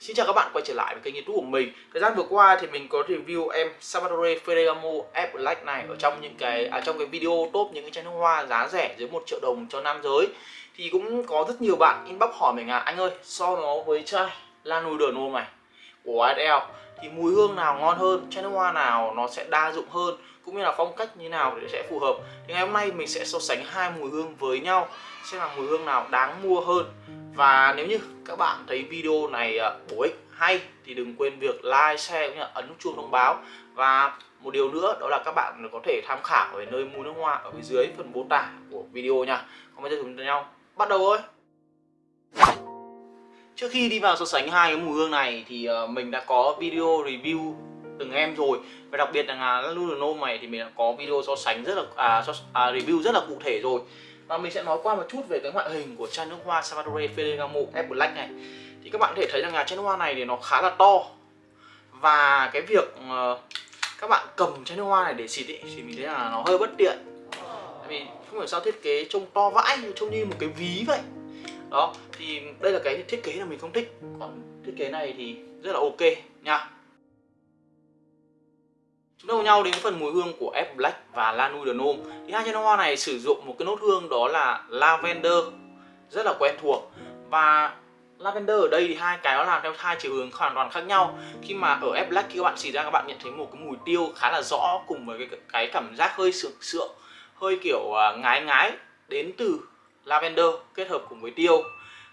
Xin chào các bạn quay trở lại với kênh youtube của mình. Thời gian vừa qua thì mình có review em Salvatore Ferragamo F Black này ở trong những cái à, trong cái video top những cái chai nước hoa giá rẻ dưới 1 triệu đồng cho nam giới. Thì cũng có rất nhiều bạn inbox hỏi mình là anh ơi so nó với chai La Nuit de nô này của YSL thì mùi hương nào ngon hơn, chai nước hoa nào nó sẽ đa dụng hơn cũng như là phong cách như nào để sẽ phù hợp. Thì ngày hôm nay mình sẽ so sánh hai mùi hương với nhau xem là mùi hương nào đáng mua hơn và nếu như các bạn thấy video này à, bổ ích hay thì đừng quên việc like, share cũng như là ấn nút chuông thông báo. Và một điều nữa đó là các bạn có thể tham khảo về nơi mua nước hoa ở phía dưới phần mô tả của video nha. Còn bây giờ chúng ta nhau bắt đầu thôi. Trước khi đi vào so sánh hai cái mùi hương này thì à, mình đã có video review từng em rồi. Và đặc biệt là à, Ludenome này thì mình đã có video so sánh rất là à, so, à, review rất là cụ thể rồi và mình sẽ nói qua một chút về cái ngoại hình của chai nước hoa Salvatore Ferragamo F Black này. Thì các bạn có thể thấy rằng là chai nước hoa này thì nó khá là to. Và cái việc uh, các bạn cầm chai nước hoa này để xịt ý, thì mình thấy là nó hơi bất tiện. Tại vì không hiểu sao thiết kế trông to vãi trông như một cái ví vậy. Đó thì đây là cái thiết kế là mình không thích. Còn thiết kế này thì rất là ok nha. Chúng ta cùng nhau đến phần mùi hương của F Black và La Nuit de Nome. Thì hai chai nước hoa này sử dụng một cái nốt hương đó là lavender rất là quen thuộc và lavender ở đây thì hai cái nó làm theo hai chiều hướng hoàn toàn khác nhau. Khi mà ở F Black khi các bạn xịt ra các bạn nhận thấy một cái mùi tiêu khá là rõ cùng với cái, cái cảm giác hơi sượng sượng, hơi kiểu à, ngái ngái đến từ lavender kết hợp cùng với tiêu.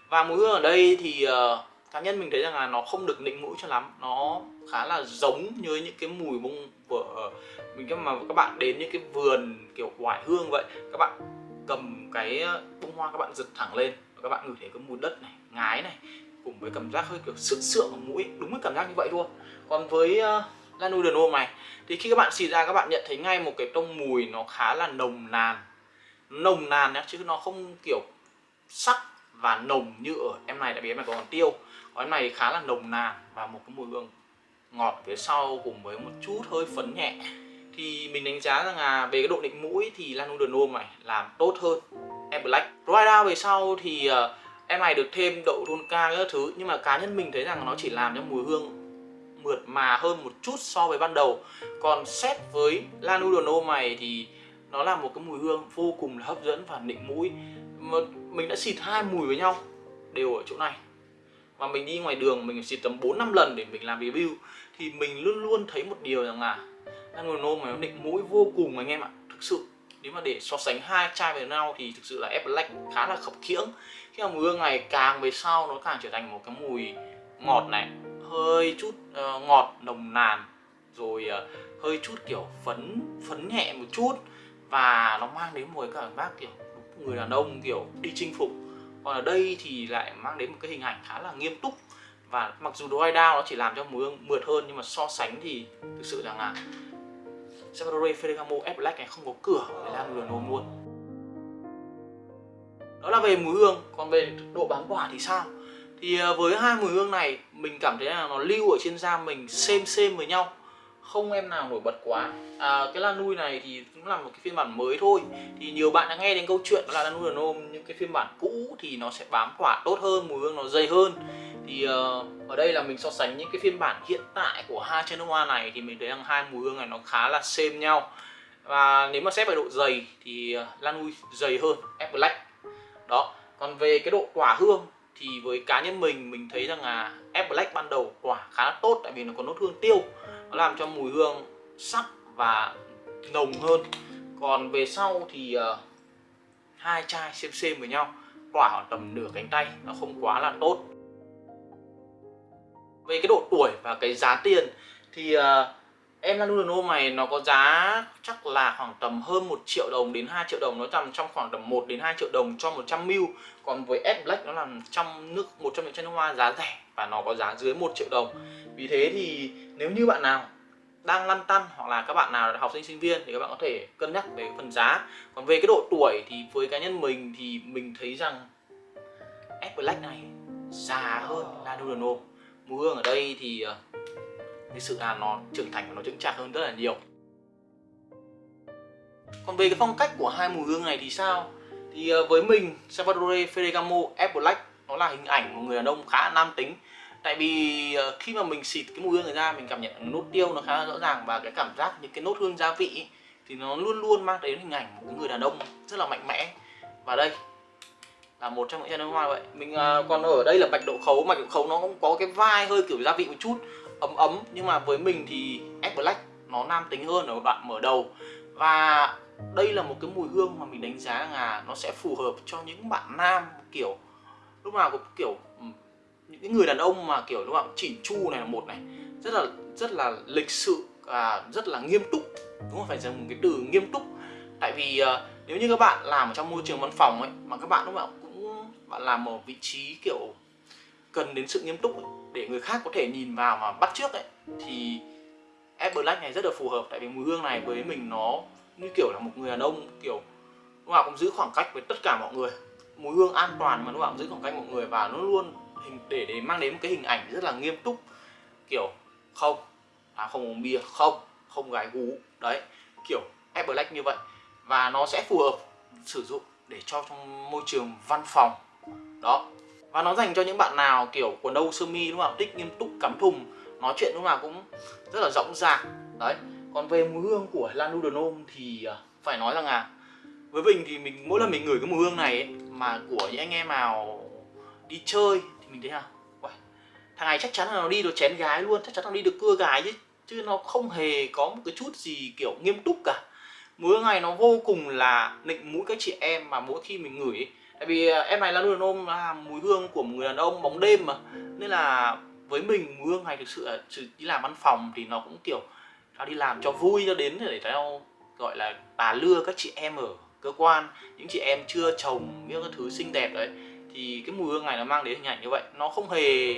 Và mùi hương ở đây thì uh, cá nhân mình thấy rằng là nó không được nịnh mũi cho lắm. Nó khá là giống như những cái mùi bông của mình mà các bạn đến những cái vườn kiểu hoài hương vậy các bạn cầm cái ờ, bông hoa các bạn giật thẳng lên các bạn ngửi thấy cái mùi đất này ngái này cùng với cảm giác hơi kiểu sượng sượng ở mũi đúng cái cảm giác như vậy luôn. Còn với ờ, uh, Lanu de nôm này thì khi các bạn xịt ra các bạn nhận thấy ngay một cái tông mùi nó khá là nồng nàn. Nồng nàn nhá chứ nó không kiểu sắc và nồng như ở em này tại vì em này còn tiêu còn này khá là nồng nàn và một cái mùi hương ngọt phía sau cùng với một chút hơi phấn nhẹ thì mình đánh giá rằng là về cái độ định mũi thì Lanu de này làm tốt hơn em Black. Dry về sau thì ờ, em này được thêm đậu tonka các thứ, nhưng mà cá nhân mình thấy rằng nó chỉ làm cho mùi hương mượt mà hơn một chút so với ban đầu. Còn xét với Lanu de Nome này thì nó là một cái mùi hương vô cùng là hấp dẫn và nịnh mũi. Mình đã xịt hai mùi với nhau đều ở chỗ này và mình đi ngoài đường mình xịt tầm 4 năm lần để mình làm review. Thì mình luôn luôn thấy một điều rằng là Nano mà nó định mũi vô cùng anh em ạ thực sự. Nếu mà để so sánh hai chai với nhau thì thực sự là F Black khá là khập khiễng. Khi mà mùi ngày này càng về sau nó càng trở thành một cái mùi ngọt này hơi chút uh, ngọt nồng nàn rồi uh, hơi chút kiểu phấn phấn nhẹ một chút. Và nó mang đến một cái cảm giác kiểu người đàn ông kiểu đi chinh phục còn ở đây thì lại mang đến một cái hình ảnh khá là nghiêm túc. Và mặc dù dry down nó chỉ làm cho mùi hương mượt hơn, nhưng mà so sánh thì thực sự rằng là Salvatore Ferragamo F Black này không có cửa để làm lừa nôm luôn. Đó là về mùi hương. Còn về độ bám quả thì sao? Thì ờ, với hai mùi hương này, mình cảm thấy là nó lưu ở trên da mình xem xem với nhau không em nào nổi bật quá. À, cái lan nuôi này thì cũng là một cái phiên bản mới thôi. Thì nhiều bạn đã nghe đến câu chuyện là lan nuôi nôm những cái phiên bản cũ thì nó sẽ bám tỏa tốt hơn mùi hương nó dày hơn. Thì uh, ở đây là mình so sánh những cái phiên bản hiện tại của hai chai nước hoa này thì mình thấy rằng hai mùi hương này nó khá là xem nhau. Và nếu mà xét về độ dày thì ờ, uh, lan nuôi dày hơn F Black. Đó còn về cái độ quả hương thì với cá nhân mình mình thấy rằng là F Black ban đầu quả khá là tốt tại vì nó có nốt hương tiêu nó làm cho mùi hương sắc và nồng hơn. Còn về sau thì uh, hai chai xem xem với nhau. Tỏa khoảng tầm nửa cánh tay nó không quá là tốt. Về cái độ tuổi và cái giá tiền thì uh, em Lanuno này nó có giá chắc là khoảng tầm hơn 1 triệu đồng đến 2 triệu đồng. Nó nằm trong khoảng tầm 1 đến 2 triệu đồng cho 100 ml. Còn với S Black nó là trong nước một trong những chai nước hoa giá rẻ và nó có giá dưới 1 triệu đồng. Vì thế thì nếu như bạn nào đang lăn tăn hoặc là các bạn nào là học sinh sinh viên thì các bạn có thể cân nhắc về phần giá. Còn về cái độ tuổi thì với cá nhân mình thì mình thấy rằng S Black này già hơn là Durango mùi hương ở đây thì ờ, cái sự là nó trưởng thành và nó chững chạc hơn rất là nhiều. Còn về cái phong cách của hai mùi hương này thì sao? Thì ờ, với mình Salvatore Ferragamo F Black nó là hình ảnh một người đàn ông khá nam tính. Tại vì ờ, khi mà mình xịt cái mùi hương này ra mình cảm nhận nốt tiêu nó khá là rõ ràng và cái cảm giác những cái nốt hương gia vị ấy, thì nó luôn luôn mang đến hình ảnh một cái người đàn ông rất là mạnh mẽ. Và đây là một trong những chai nước hoa vậy. Mình uh, còn ở đây là bạch đậu khấu mà đậu khấu nó cũng có cái vai hơi kiểu gia vị một chút ấm ấm. Nhưng mà với mình thì F Black nó nam tính hơn ở đoạn mở đầu. Và đây là một cái mùi hương mà mình đánh giá là nó sẽ phù hợp cho những bạn nam kiểu lúc nào cũng kiểu ừ, những cái người đàn ông mà kiểu lúc nào chỉnh chu này là một này. Rất là rất là lịch sự và rất là nghiêm túc. Đúng không? Phải dùng cái từ nghiêm túc. Tại vì à, nếu như các bạn làm ở trong môi trường văn phòng ấy mà các bạn lúc nào cũng bạn làm ở vị trí kiểu cần đến sự nghiêm túc ấy, để người khác có thể nhìn vào mà bắt trước ấy thì F Black này rất là phù hợp. Tại vì mùi hương này với mình nó như kiểu là một người đàn ông kiểu lúc nào cũng giữ khoảng cách với tất cả mọi người mùi hương an toàn mà nó bảo giữ khoảng cách mọi người và nó luôn hình để để mang đến một cái hình ảnh rất là nghiêm túc. Kiểu không à không uống bia không không gái gú. Đấy kiểu F Black như vậy. Và nó sẽ phù hợp sử dụng để cho trong môi trường văn phòng. Đó. Và nó dành cho những bạn nào kiểu quần đâu sơ mi đúng không thích nghiêm túc cắm thùng nói chuyện lúc nào cũng rất là rõng rạc đấy. Còn về mùi hương của Lanu thì à, phải nói rằng là với mình thì mình mỗi lần mình ngửi cái mùi hương này ấy, mà của những anh em nào đi chơi thì mình thấy là Uầy, thằng này chắc chắn là nó đi được chén gái luôn chắc chắn nó đi được cưa gái chứ chứ nó không hề có một cái chút gì kiểu nghiêm túc cả mùi hương này nó vô cùng là nịnh mũi các chị em mà mỗi khi mình ngửi ấy. tại vì à, em này là luôn ôm là mùi hương của một người đàn ông bóng đêm mà nên là với mình mùi hương này thực sự là đi làm văn phòng thì nó cũng kiểu nó đi làm cho vui cho đến để tao gọi là bà lưa các chị em ở cơ quan, những chị em chưa chồng những cái thứ xinh đẹp đấy, thì cái mùi hương này nó mang đến hình ảnh như vậy. Nó không hề,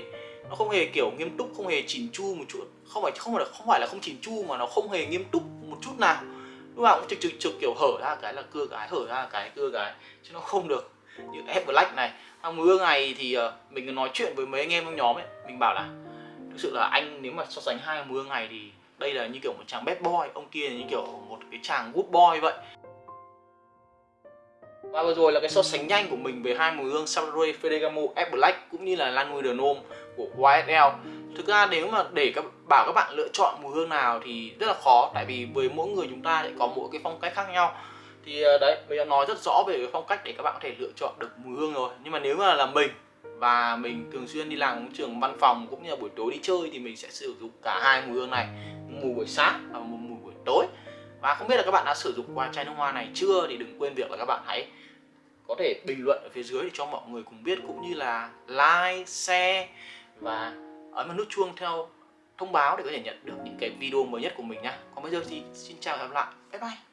nó không hề kiểu nghiêm túc, không hề chỉnh chu một chút. Không phải không phải là, không phải là không chỉnh chu mà nó không hề nghiêm túc một chút nào. Lúc nào cũng trực trực trực kiểu hở ra cái là cưa cái, hở ra cái, cưa cái, chứ nó không được như ép Black này. Thằng mùi hương này thì ờ, mình nói chuyện với mấy anh em trong nhóm ấy, mình bảo là, thực sự là anh nếu mà so sánh hai mùi hương này thì đây là như kiểu một chàng bad boy, ông kia là như kiểu một cái chàng good boy vậy và vừa rồi là cái so sánh nhanh của mình về hai mùi hương Salvador fedegamo, F Black cũng như là Lan Lanui de Nome của YSL thực ra nếu mà để các bảo các bạn lựa chọn mùi hương nào thì rất là khó tại vì với mỗi người chúng ta lại có mỗi cái phong cách khác nhau. Thì ờ, đấy mình đã nói rất rõ về cái phong cách để các bạn có thể lựa chọn được mùi hương rồi. Nhưng mà nếu mà là mình và mình thường xuyên đi làm trường văn phòng cũng như là buổi tối đi chơi thì mình sẽ sử dụng cả hai mùi hương này mùi buổi sáng và một mùi buổi tối và không biết là các bạn đã sử dụng qua chai nước hoa này chưa thì đừng quên việc là các bạn hãy có thể bình luận ở phía dưới để cho mọi người cùng biết cũng như là like, share và ấn vào nút chuông theo thông báo để có thể nhận được những cái video mới nhất của mình nhá. Còn bây giờ thì xin chào và hẹn gặp lại. Bye bye.